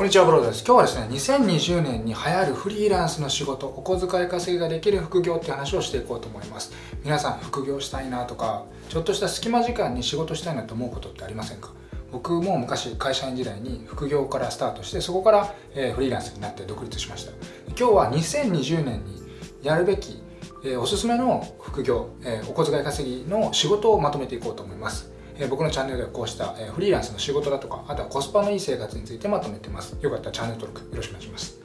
こんにちは、ブローです。今日はですね、2020年に流行るフリーランスの仕事、お小遣い稼ぎができる副業って話をしていこうと思います。皆さん、副業したいなとか、ちょっとした隙間時間に仕事したいなと思うことってありませんか？僕も昔会社員時代に副業からスタートしてそこから、えフリーランスになって独立しました今日は2020年にやるべき、えおすすめの副業、えお小遣い稼ぎの仕事をまとめていこうと思います僕のチャンネルではこうしたフリーランスの仕事だとかあとはコスパのいい生活についてまとめてます。よかったらチャンネル登録よろしくお願いします。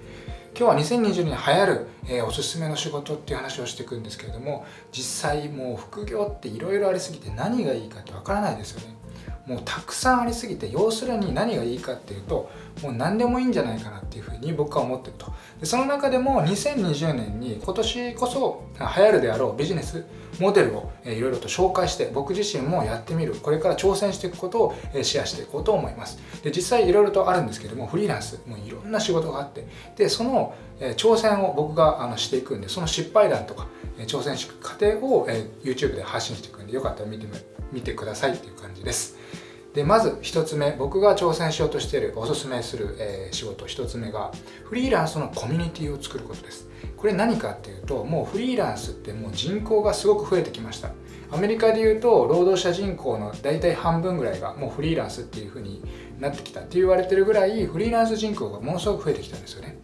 今日は2020年流行る、えー、おすすめの仕事っていう話をしていくんですけれども実際もう副業っていろいろありすぎて何がいいかってわからないですよね。もうたくさんありすぎて要するに何がいいかっていうともう何でもいいんじゃないかなっていうふうに僕は思ってると。でその中でも2020年に今年こそ流行るであろうビジネスモデルをいろいろと紹介して僕自身もやってみる。これから挑戦していくことをシェアしていこうと思います。で実際いろいろとあるんですけどもフリーランスもいろんな仕事があって。でその挑戦を僕があのしていくんでその失敗談とか挑戦していく過程を YouTube で発信していくんでよかったら見て見てくださいっていう感じです。でまず1つ目僕が挑戦しようとしているおすすめする、えー、仕事1つ目がフリーランスのコミュニティを作ることです。これ何かっていうともうフリーランスってもう人口がすごく増えてきました。アメリカでいうと労働者人口の大体半分ぐらいがもうフリーランスっていう風になってきた。って言われてるぐらいフリーランス人口がものすごく増えてきたんですよね。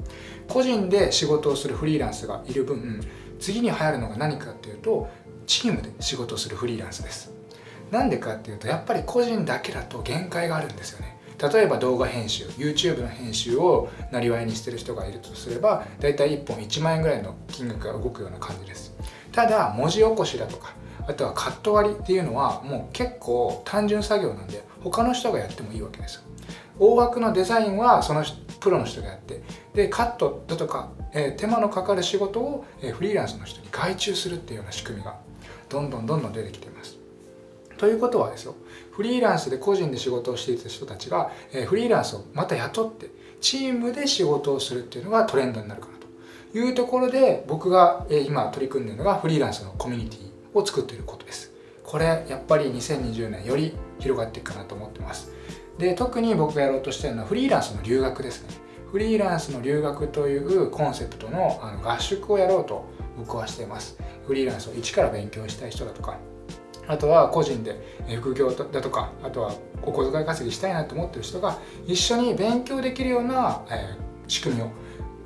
個人で仕事をするフリーランスがいる分次に流行るのが何かっていうとチームで仕事をするフリーランスです。なんでかっていうとやっぱり個人だけだと限界があるんですよね。例えば動画編集 YouTube の編集をなりわいにしてる人がいるとすればだいたい1本1万円ぐらいの金額が動くような感じです。ただ文字起こしだとかあとはカット割りっていうのはもう結構単純作業なんで他の人がやってもいいわけです。大枠のデザインはそのプロの人がやってでカットだとか、えー、手間のかかる仕事を、えー、フリーランスの人に外注するっていうような仕組みがどんどんどんどん出てきています。ということはですよフリーランスで個人で仕事をしていた人たちがえフリーランスをまた雇ってチームで仕事をするっていうのがトレンドになるかなと。いうところで僕がえ今取り組んでいるのがフリーランスのコミュニティを作っていることです。これやっぱり2020年より広がっていくかなと思ってます。で特に僕がやろうとしているのはフリーランスの留学ですね。フリーランスの留学というコンセプトの合宿をやろうと僕はしています。フリーランスを一から勉強したい人だとかあとは個人で副業だとかあとはお小遣い稼ぎしたいなと思ってる人が一緒に勉強できるような、え仕組みを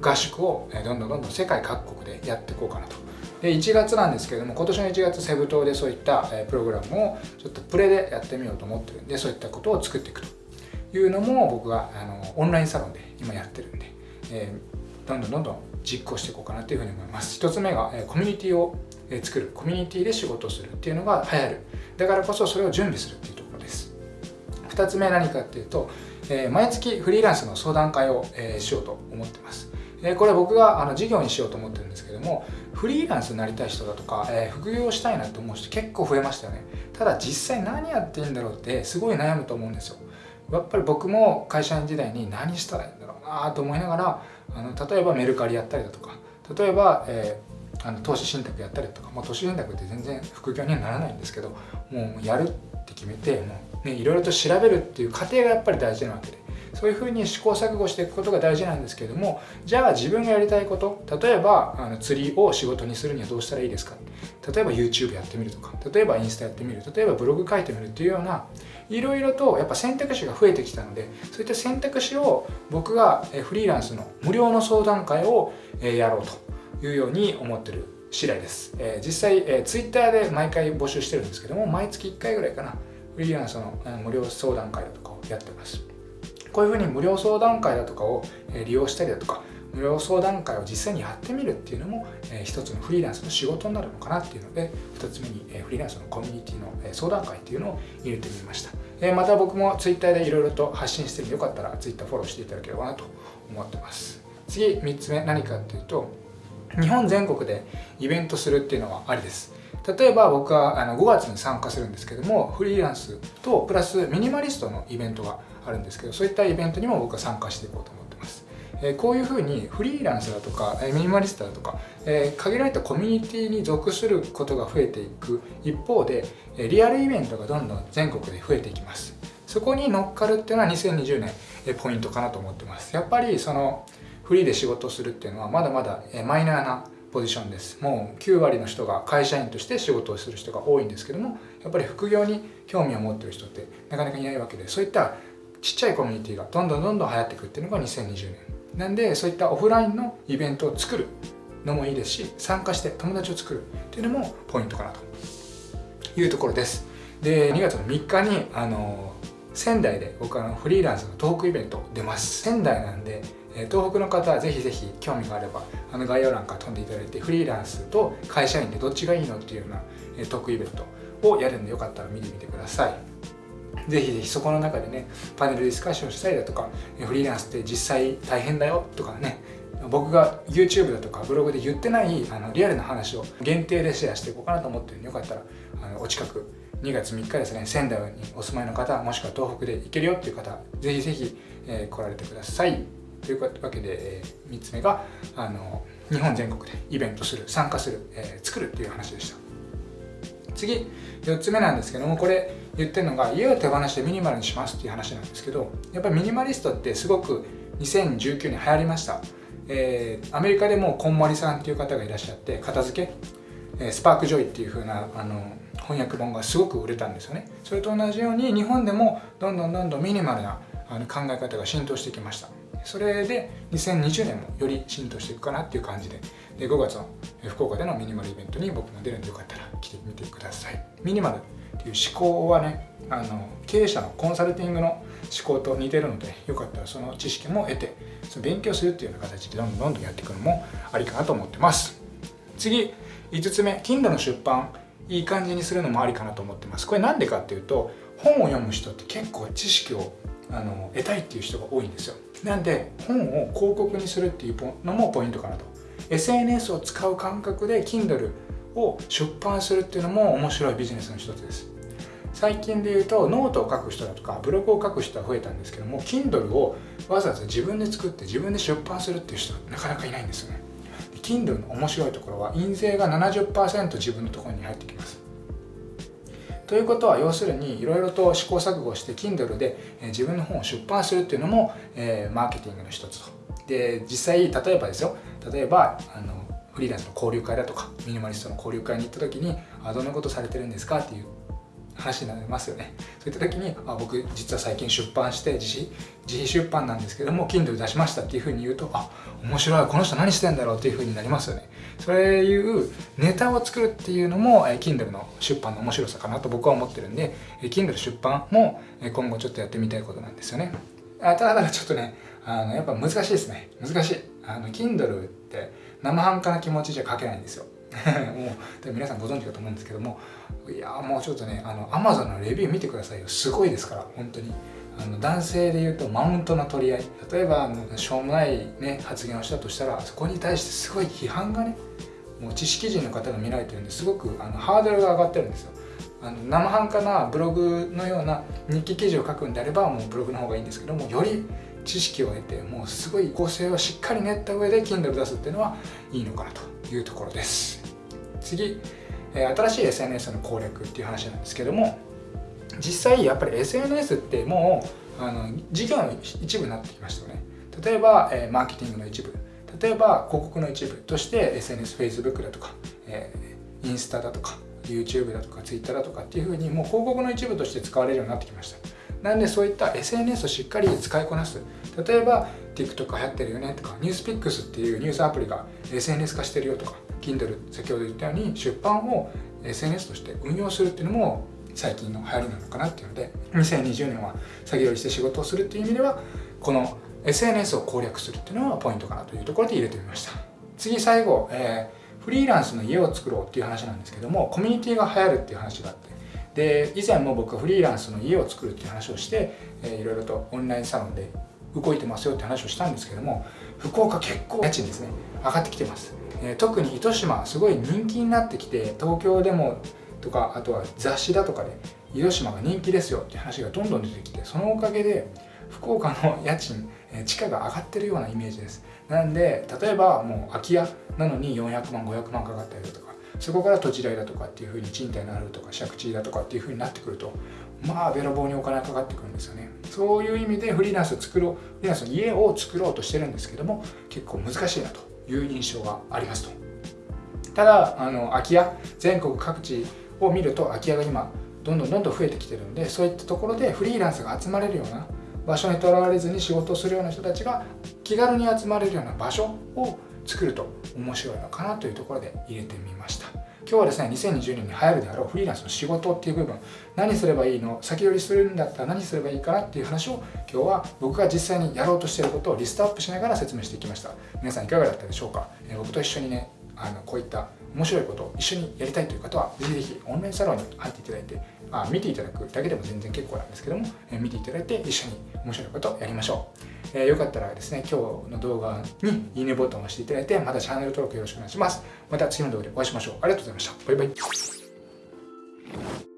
合宿をどんどんどんどん世界各国でやっていこうかなと。で1月なんですけれども今年の1月セブ島でそういったプログラムをちょっとプレでやってみようと思ってる。んでそういったことを作っていくと。いうのも僕があのオンラインサロンで今やってるんで、えー、どんどんどんどん実行していこうかなというふうに思います。1つ目がえコミュニティを作るコミュニティで仕事するっていうのが流行る。だからこそそれを準備するっていうところです。2つ目何かっていうと、え毎月フリーランスの相談会を、えしようと思ってます。えこれ僕があの事業にしようと思ってるんですけどもフリーランスになりたい人だとか、え副業したいなと思う人結構増えましたよね。ただ実際何やっていいんだろうってすごい悩むと思うんですよ。やっぱり僕も会社員時代に何したらいいんだろうなと思いながらあの例えばメルカリやったりだとか例えば、えーあの投資信託やったりとか、まあ、投資信託って全然副業にはならないんですけどもうやるって決めてもう、ね、いろいろと調べるっていう過程がやっぱり大事なわけでそういうふうに試行錯誤していくことが大事なんですけれどもじゃあ自分がやりたいこと例えばあの釣りを仕事にするにはどうしたらいいですか？例えば YouTube やってみるとか例えばインスタやってみる例えばブログ書いてみるっていうようないろいろとやっぱ選択肢が増えてきたのでそういった選択肢を僕がフリーランスの無料の相談会をやろうと。いうように思ってる次第です、えー、実際、えー、Twitter で毎回募集してるんですけども毎月1回ぐらいかなフリーランスの無料相談会だとかをやってます。こういうふうに無料相談会だとかを利用したりだとか無料相談会を実際にやってみるっていうのも、えー、一つのフリーランスの仕事になるのかなっていうので2つ目に、えー、フリーランスのコミュニティの、えー、相談会っていうのを入れてみました、えー、また僕も Twitter でいろいろと発信してるんでよかったら Twitter フォローしていただければなと思ってます。次3つ目何かっていうと日本全国でイベントするっていうのはありです。例えば僕はあの5月に参加するんですけどもフリーランスとプラスミニマリストのイベントがあるんですけどそういったイベントにも僕は参加していこうと思ってます、えこういうふうにフリーランスだとかミニマリストだとか、え限られたコミュニティに属することが増えていく一方でリアルイベントがどんどん全国で増えていきます。そこに乗っかるっていうのは2020年ポイントかなと思ってます。やっぱりそのフリーで仕事するっていうのはまだまだマイナーなポジションです。もう9割の人が会社員として仕事をする人が多いんですけどもやっぱり副業に興味を持ってる人ってなかなかいないわけでそういったちっちゃいコミュニティがどんどんどんどん流行ってくっていうのが2020年。なんでそういったオフラインのイベントを作るのもいいですし参加して友達を作るっていうのもポイントかなと。いうところです。で2月の3日にあの仙台で僕はフリーランスのトークイベント出ます。仙台なんで東北の方はぜひぜひ興味があればあの概要欄から飛んでいただいてフリーランスと会社員でどっちがいいのっていうようなトークイベントをやるんでよかったら見てみてください。ぜひぜひそこの中でねパネルディスカッションしたりだとかフリーランスって実際大変だよとかね僕が YouTube だとかブログで言ってないあのリアルな話を限定でシェアしていこうかなと思ってるんでよかったらあのお近く2月3日ですね仙台にお住まいの方もしくは東北で行けるよっていう方ぜひぜひ、えー、来られてください。というわけで、えー、3つ目があの日本全国でイベントする参加する、えー、作るっていう話でした。次4つ目なんですけどもこれ言ってるのが家を手放してミニマルにしますっていう話なんですけどやっぱりミニマリストってすごく2019年流行りました。えー、アメリカでもこんまりさんっていう方がいらっしゃって片付け、えー、スパークジョイっていう風なあの翻訳本がすごく売れたんですよね。それと同じように日本でもどんどんどんどんミニマルなあの考え方が浸透してきました。それで2020年もより浸透していくかなっていう感じでで5月の福岡でのミニマルイベントに僕も出るんでよかったら来てみてください。ミニマルっていう思考はねあの経営者のコンサルティングの思考と似てるのでよかったらその知識も得てその勉強するっていうような形でどんどんどんどんやっていくのもありかなと思ってます。次5つ目 Kindle の出版。いい感じにするのもありかなと思ってます。これなんでかっていうと本を読む人って結構知識をあの得たいっていう人が多いんですよ。なんで本を広告にするっていうのもポイントかなと。SNS を使う感覚で Kindle を出版するっていうのも面白いビジネスの一つです。最近で言うとノートを書く人だとかブログを書く人は増えたんですけども Kindle をわざわざ自分で作って自分で出版するっていう人はなかなかいないんですよね。Kindle の面白いところは印税が70%自分のところに入ってきます。ということは要するにいろいろと試行錯誤して Kindle で自分の本を出版するっていうのも、えー、マーケティングの一つと。で実際例えばですよ。例えばあのフリーランスの交流会だとかミニマリストの交流会に行った時にあどんなことされてるんですかっていう話になりますよね。そういった時にあ僕実は最近出版して自費自費出版なんですけども Kindle 出しましたっていうふうに言うとあ面白いこの人何してんだろうっていうふうになりますよね。そういうネタを作るっていうのも Kindle の出版の面白さかなと僕は思ってるんで Kindle 出版も今後ちょっとやってみたいことなんですよね。あただちょっとねあのやっぱ難しいですね。難しい。あの Kindle って生半可な気持ちじゃ書けないんですよ。もう皆さんご存知かと思うんですけどもいやもうちょっとねあの Amazon のレビュー見てくださいよ。すごいですから本当に。あの男性で言うとマウントの取り合い。例えばあのしょうもない、ね、発言をしたとしたらそこに対してすごい批判がねもう知識人の方が見られてるんですごくあのハードルが上がってるんですよ。あの生半可なブログのような日記記事を書くんであればもうブログの方がいいんですけどもより知識を得てもうすごい構成をしっかり練った上で Kindle 出すっていうのはいいのかなというところです。次え新しい SNS の攻略っていう話なんですけども実際やっぱり SNS ってもうあの事業の一部になってきましたよね。例えば、えマーケティングの一部。例えば広告の一部として SNSFacebook だとか、えインスタだとか YouTube だとか Twitter だとかっていうふうにもう広告の一部として使われるようになってきました。なんでそういった SNS をしっかり使いこなす。例えば TikTok 流行ってるよねとか NewsPix っていうニュースアプリが SNS 化してるよとか Kindle 先ほど言ったように出版を SNS として運用するっていうのも最近の流行りなのかなっていうので2020年は先取りして仕事をするっていう意味ではこの SNS を攻略するっていうのはポイントかなというところで入れてみました。次最後、えー、フリーランスの家を作ろうっていう話なんですけどもコミュニティが流行るっていう話があってで以前も僕はフリーランスの家を作るっていう話をして、えー、いろいろとオンラインサロンで動いてますよって話をしたんですけども福岡結構家賃ですね上がってきてます、えー、特に糸島すごい人気になってきて東京でもとかあとは雑誌だとかで糸島が人気ですよって話がどんどん出てきてそのおかげで福岡の家賃え地価が上がってるようなイメージです。なんで例えばもう空き家なのに400万500万かかったりだとかそこから土地代だとかっていうふうに賃貸になるとか借地だとかっていうふうになってくるとまあべらぼうにお金がかかってくるんですよね。そういう意味でフリーランスを作ろうフリーランスの家を作ろうとしてるんですけども結構難しいなという印象がありますと。ただあの空き家全国各地を見ると空き家が今どんどんどんどん増えてきてるんでそういったところでフリーランスが集まれるような場所にとらわれずに仕事をするような人たちが気軽に集まれるような場所を作ると面白いのかなというところで入れてみました。今日はですね2020年に流行るであろうフリーランスの仕事っていう部分何すればいいの先取りするんだったら何すればいいかなっていう話を今日は僕が実際にやろうとしていることをリストアップしながら説明していきました。皆さんいかがだったでしょうか、え僕と一緒にねあのこういった面白いことを一緒にやりたいという方はぜひぜひオンラインサロンに入っていただいてあ見ていただくだけでも全然結構なんですけども、え見ていただいて一緒に面白いことをやりましょう、えー、よかったらですね今日の動画にいいねボタンを押していただいてまたチャンネル登録よろしくお願いします。また次の動画でお会いしましょう。ありがとうございました。バイバイ。